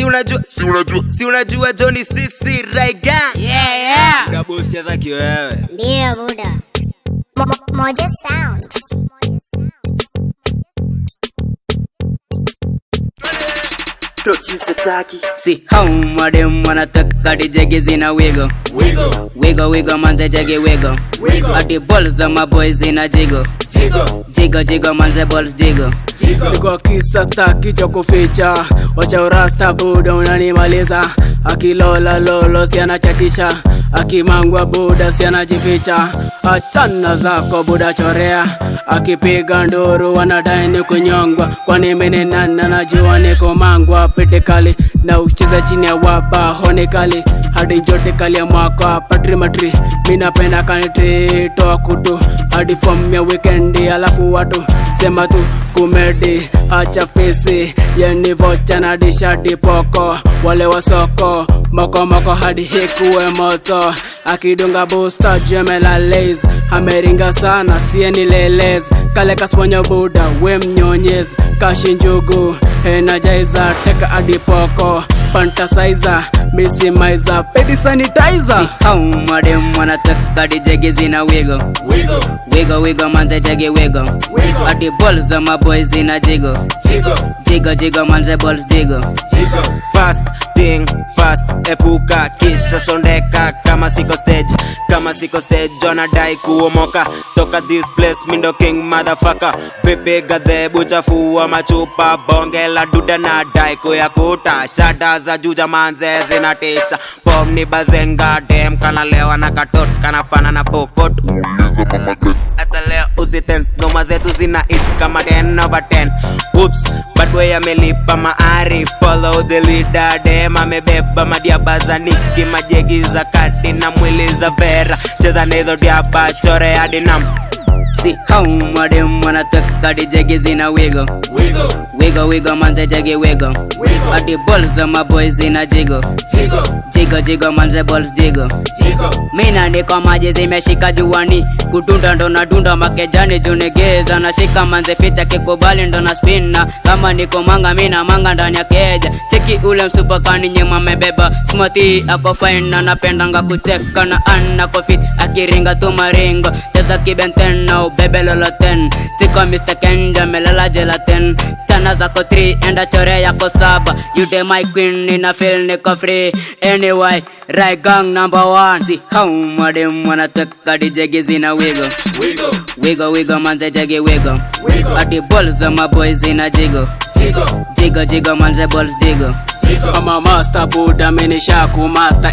si unajua si unajua si unajua Johnny sisi Raiga Yeah, yeah. Cheza kiwewe Ndio buda. Mo- mo- Moja Sound. See how madem wanataka dijege zina wigo Wiggle. Wiggle wiggle manze jege wiggle. Wiggle. ati balls za boys in jigo Jiggle. Jigo jigo manze balls jigo Jiggle. Kwa kisa staki cha kuficha. Wacha urasta buda unanimaliza. Akilola lolo si Aki akimangwa buda si anajificha achana zako buda chorea. Akipiga nduru wanadaini kunyongwa. Kwani mene nana najua niko mangwa. Pete kali na ucheza chini ya wapa. Hone kali hadi jote kali ya mwaka patri matri minapenda kanitri toa kutu hadi form ya weekendi alafu watu sema tu kumedi acha fisi yeni vocha na dishati poko wale wa soko moko moko hadi hikuwe moto. Akidunga busta jemela laze, ameringa sana sieni lelez. Kale kasponya buda we mnyonyez. Kashi njugu energizer teka adi poko fantasizer mesimizer pedi sanitizer. How madem wanataka dijege zina wigo wigo wigo wigo manze jege wigo wigo adi balls za maboy zina jigo jigo jigo jigo manze balls jigo jigo Fast thing fast epuka kisha sondeka kama siko stage kama siko stage wanadai kuomoka. Toka this place mindo king motherfucker. Vipi gadhebu fuwa machupa bonge la duda na dai kuyakuta. Shada za juja manze zinatisha. Pom ni bazenga dem kanalewa na katot kanafana na pokot. Uliza mama hata tense ngoma zetu zina it kama 10 over 10 Oops, bad way amelipa maari follow the leader dem amebeba madiaba za niki majegi za kati na mwili za vera cheza na hizo diaba chore hadi nam See how madem wanataka dijege zina wigo Wiggle, wigo wigo manze jiggy, wigo. Wiggle. ati balls of my boys in a jiggle, jigo. Jigo manze balls jiggle. jiggle, mina niko maji zimeshika juani. Kudunda ndo nadunda makejani junegeza nashika manze fita kikubali ndo na spina kama niko manga mina manga ndani ya keja. Cheki ule msupa kani nyema mebeba smati ako fine na napendanga kucheka na ana kofit akiringa tu maringo. Cheza kibenten na ubebe loloten. Siko Mr. Kenja melala gelatin tana zako 3 enda chore yako saba. You de my queen nina feel niko free. Anyway right gang number one. See how madem wanataka dijege zina wigo wigo wigo wigo manze jegi wigo wigo adi balls za boys zina jigo jigo jigo jigo manze balls jigo jigo ama master buda menishaku master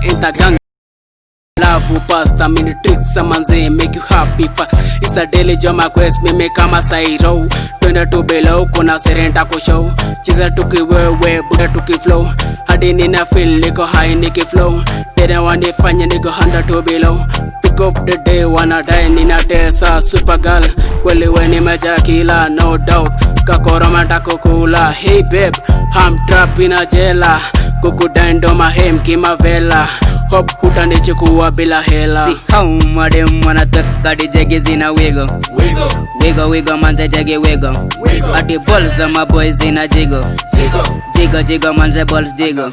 intergang Love pasta mini tricks manze make you happy fa. It's the daily jama quest mimi kama sairo Twende tu below kuna serenta ku show. Cheza tuki wewe buda tuki flow. Hadi nina feel niko high niki flow. Tena wanifanya niko handa tu below. Pick up the day wanadai nina tesa super girl. Kweli we ni majakila no doubt. Kakoroma takukula Hey babe I'm trap in jela. Kukudai ndo Hop hutanichukua bila hela see how madem wanataka dijege zina wigo wigo wigo wigo manze jege wigo wigo. ati bol za maboy zina jigo jiggle, jigo jigo manze balls jigo.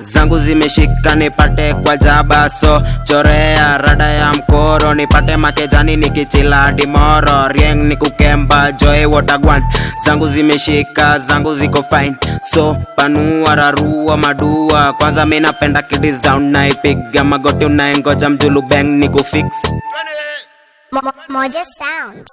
Zangu zimeshika nipate kwa jaba so chorea rada ya mkoro nipate makejani nikichila dimoro rieng ni kukemba joe watagwan zangu zimeshika zangu ziko fine. So panua rarua madua. Kwanza mi napenda kidisound naipiga magoti unaengoja mjulu ni kufix. Mo- mo- Moja Sound.